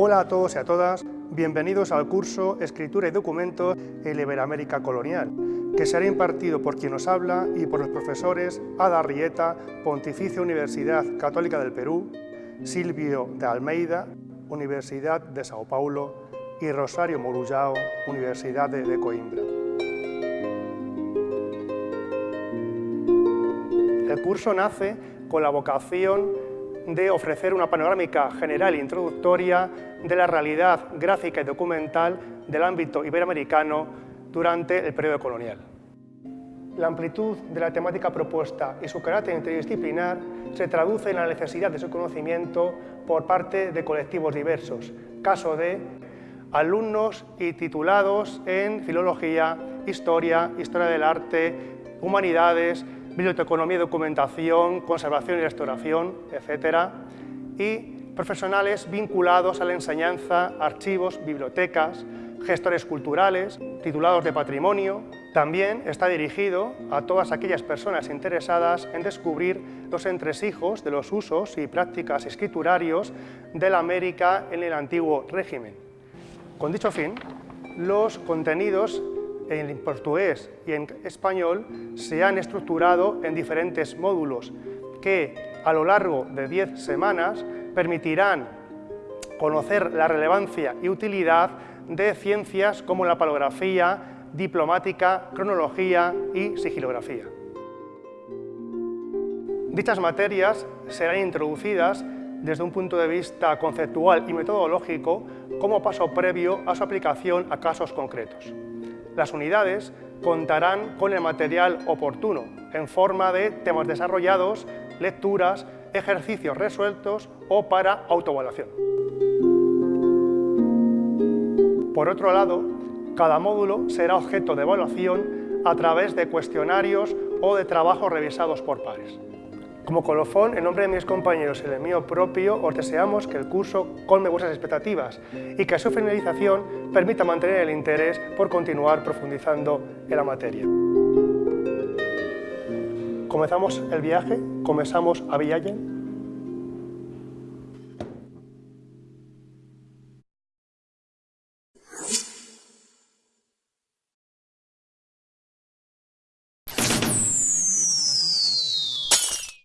Hola a todos y a todas, bienvenidos al curso Escritura y Documentos en Iberoamérica Colonial, que será impartido por quien nos habla y por los profesores Ada Rieta, Pontificia Universidad Católica del Perú, Silvio de Almeida, Universidad de Sao Paulo y Rosario Morullao, Universidad de Coimbra. El curso nace con la vocación de ofrecer una panorámica general e introductoria de la realidad gráfica y documental del ámbito iberoamericano durante el periodo colonial. La amplitud de la temática propuesta y su carácter interdisciplinar se traduce en la necesidad de su conocimiento por parte de colectivos diversos, caso de alumnos y titulados en Filología, Historia, Historia del Arte, Humanidades, biblioteconomía documentación, conservación y restauración, etc. Y profesionales vinculados a la enseñanza, archivos, bibliotecas, gestores culturales, titulados de patrimonio. También está dirigido a todas aquellas personas interesadas en descubrir los entresijos de los usos y prácticas escriturarios de la América en el antiguo régimen. Con dicho fin, los contenidos en portugués y en español se han estructurado en diferentes módulos que a lo largo de 10 semanas permitirán conocer la relevancia y utilidad de ciencias como la palografía, diplomática, cronología y sigilografía. Dichas materias serán introducidas desde un punto de vista conceptual y metodológico como paso previo a su aplicación a casos concretos. Las unidades contarán con el material oportuno, en forma de temas desarrollados, lecturas, ejercicios resueltos o para autoevaluación. Por otro lado, cada módulo será objeto de evaluación a través de cuestionarios o de trabajos revisados por pares. Como colofón, en nombre de mis compañeros y el mío propio, os deseamos que el curso colme vuestras expectativas y que a su finalización permita mantener el interés por continuar profundizando en la materia. Comenzamos el viaje, comenzamos a Villallen.